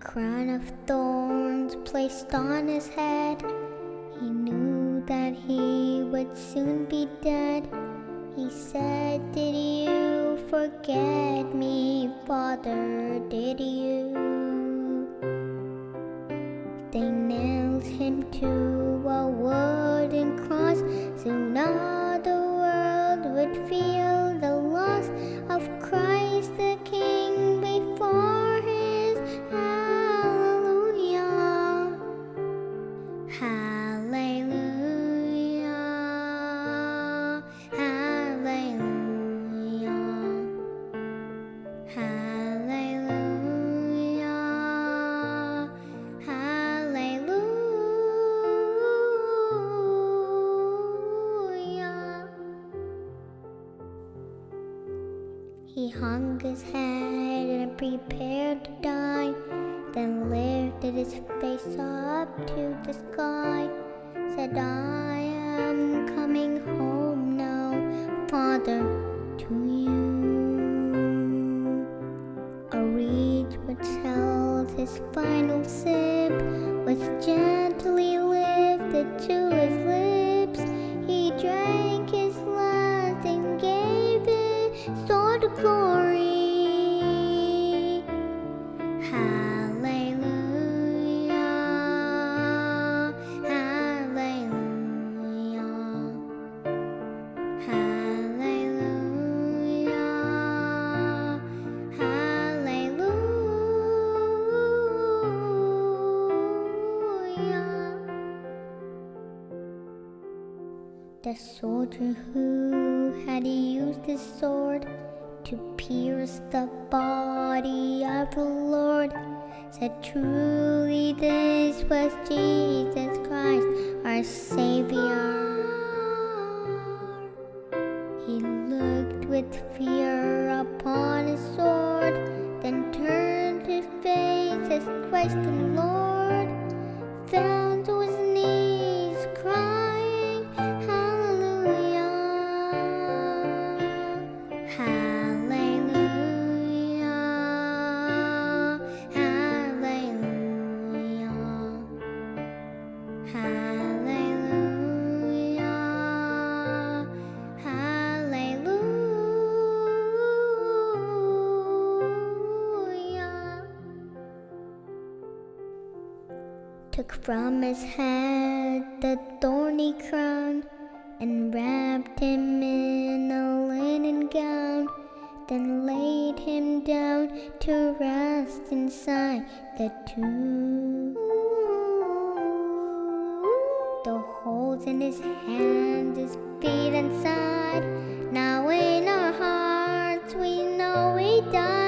crown of thorns placed on his head. He knew that he would soon be dead. He said, Did you forget me, Father? Did you? He hung his head and prepared to die, then lifted his face up to the sky. Said, I am coming home now, Father, to you. A reed which held his final sip was gently lifted to his lips. Glory. Hallelujah. Hallelujah. Hallelujah. Hallelujah. The soldier who had used his sword to pierce the body of the Lord said, Truly, this was Jesus Christ, our Savior. He looked with fear upon his sword, then turned his face as Christ the Lord, fell Took from his head the thorny crown and wrapped him in a linen gown, then laid him down to rest inside the tomb. The holes in his hands, his feet and side. Now in our hearts we know he died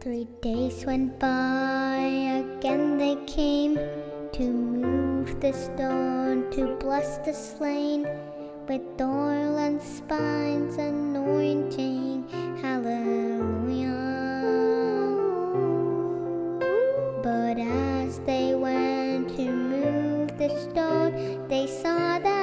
Three days went by, again they came to move the stone to bless the slain with oil and spices anointing. Hallelujah. But as they went to move the stone, they saw that